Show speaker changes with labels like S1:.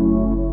S1: you